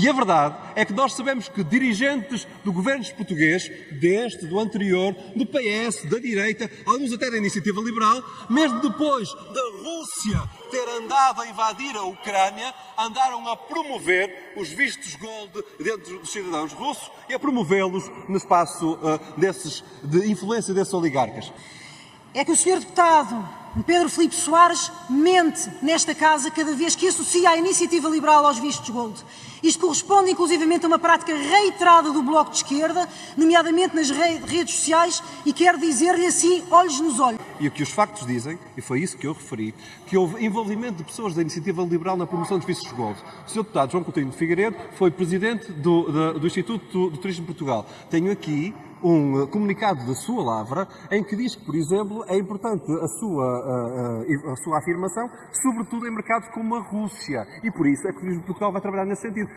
E a verdade é que nós sabemos que dirigentes do governo português, deste, do anterior, do PS, da direita, alguns até da iniciativa liberal, mesmo depois da Rússia ter andado a invadir a Ucrânia, andaram a promover os vistos gold dentro dos cidadãos russos e a promovê-los no espaço uh, desses, de influência desses oligarcas. É que o senhor deputado Pedro Filipe Soares mente nesta casa cada vez que associa a iniciativa liberal aos vistos gold. Isto corresponde inclusivamente a uma prática reiterada do Bloco de Esquerda, nomeadamente nas redes sociais, e quero dizer-lhe assim, olhos nos olhos. E o que os factos dizem, e foi isso que eu referi, que houve envolvimento de pessoas da iniciativa liberal na promoção dos vistos gold. O Sr. Deputado João Coutinho de Figueiredo foi presidente do, do, do Instituto do Turismo de Portugal. Tenho aqui um comunicado da sua lavra em que diz que, por exemplo, é importante a sua a, a, sua afirmação, sobretudo em mercados como a Rússia. E por isso é que o Portugal vai trabalhar nesse sentido.